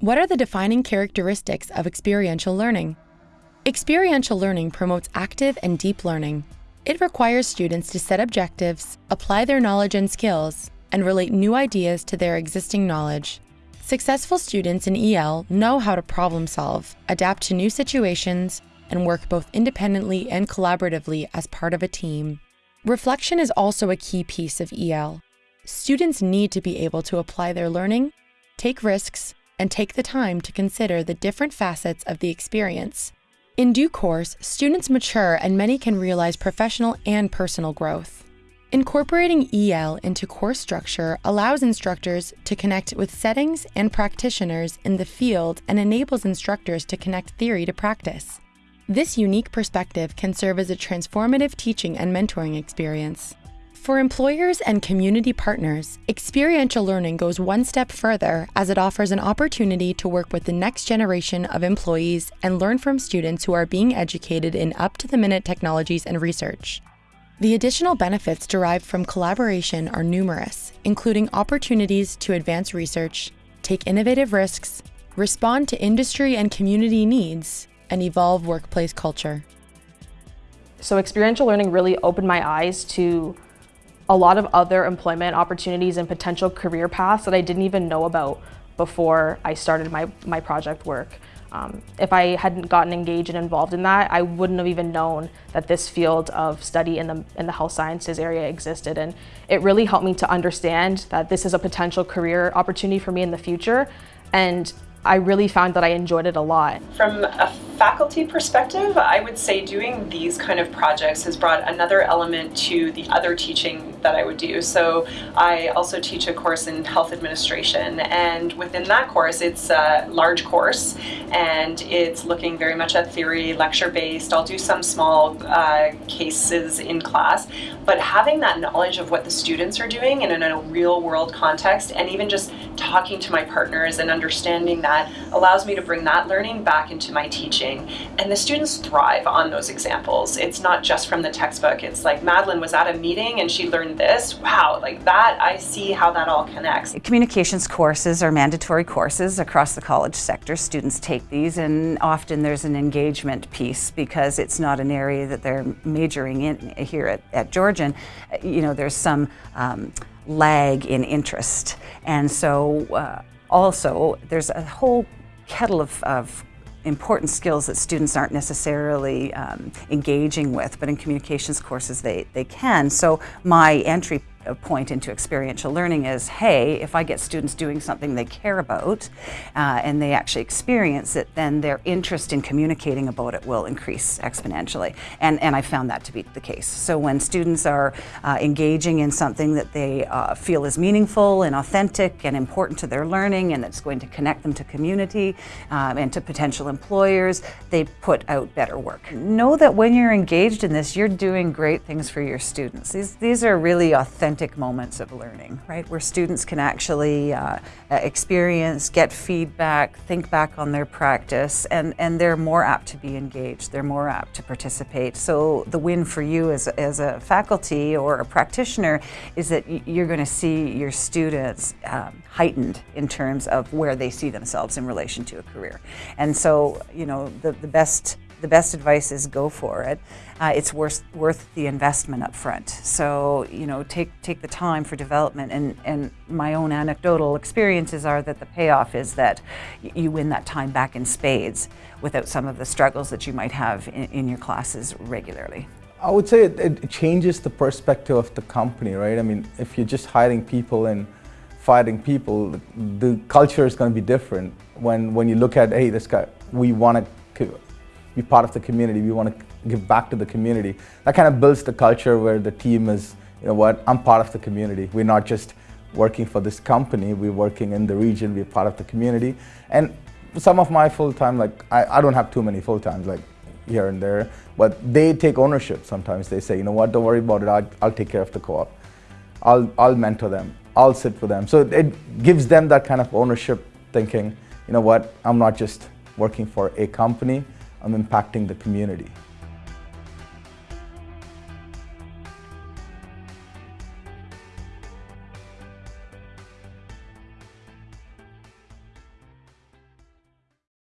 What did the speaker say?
What are the defining characteristics of experiential learning? Experiential learning promotes active and deep learning. It requires students to set objectives, apply their knowledge and skills, and relate new ideas to their existing knowledge. Successful students in EL know how to problem solve, adapt to new situations, and work both independently and collaboratively as part of a team. Reflection is also a key piece of EL. Students need to be able to apply their learning, take risks, and take the time to consider the different facets of the experience. In due course, students mature and many can realize professional and personal growth. Incorporating EL into course structure allows instructors to connect with settings and practitioners in the field and enables instructors to connect theory to practice. This unique perspective can serve as a transformative teaching and mentoring experience. For employers and community partners, experiential learning goes one step further as it offers an opportunity to work with the next generation of employees and learn from students who are being educated in up-to-the-minute technologies and research. The additional benefits derived from collaboration are numerous, including opportunities to advance research, take innovative risks, respond to industry and community needs, and evolve workplace culture. So experiential learning really opened my eyes to a lot of other employment opportunities and potential career paths that I didn't even know about before I started my, my project work. Um, if I hadn't gotten engaged and involved in that, I wouldn't have even known that this field of study in the, in the health sciences area existed. And it really helped me to understand that this is a potential career opportunity for me in the future. And I really found that I enjoyed it a lot. From a faculty perspective, I would say doing these kind of projects has brought another element to the other teaching that I would do. So I also teach a course in health administration and within that course it's a large course and it's looking very much at theory, lecture based. I'll do some small uh, cases in class, but having that knowledge of what the students are doing and in a real world context and even just talking to my partners and understanding that that allows me to bring that learning back into my teaching. And the students thrive on those examples. It's not just from the textbook. It's like Madeline was at a meeting and she learned this. Wow, like that, I see how that all connects. Communications courses are mandatory courses across the college sector. Students take these and often there's an engagement piece because it's not an area that they're majoring in here at, at Georgian. You know, there's some um, lag in interest. And so uh, also, there's a whole kettle of, of important skills that students aren't necessarily um, engaging with, but in communications courses they, they can. So my entry point into experiential learning is, hey, if I get students doing something they care about uh, and they actually experience it, then their interest in communicating about it will increase exponentially. And, and I found that to be the case. So when students are uh, engaging in something that they uh, feel is meaningful and authentic and important to their learning and that's going to connect them to community um, and to potential employers, they put out better work. Know that when you're engaged in this, you're doing great things for your students. These, these are really authentic authentic moments of learning, right? Where students can actually uh, experience, get feedback, think back on their practice, and, and they're more apt to be engaged, they're more apt to participate. So the win for you as, as a faculty or a practitioner is that you're going to see your students um, heightened in terms of where they see themselves in relation to a career. And so, you know, the, the best the best advice is go for it. Uh, it's worth, worth the investment up front. So, you know, take, take the time for development. And, and my own anecdotal experiences are that the payoff is that you win that time back in spades without some of the struggles that you might have in, in your classes regularly. I would say it, it changes the perspective of the company, right? I mean, if you're just hiring people and fighting people, the, the culture is going to be different. When, when you look at, hey, this guy, we want to be part of the community. We want to give back to the community. That kind of builds the culture where the team is, you know what, I'm part of the community. We're not just working for this company, we're working in the region, we're part of the community. And some of my full-time, like, I, I don't have too many full-times, like here and there, but they take ownership sometimes. They say, you know what, don't worry about it, I'll, I'll take care of the co-op. I'll, I'll mentor them, I'll sit with them. So it gives them that kind of ownership thinking, you know what, I'm not just working for a company, I'm impacting the community.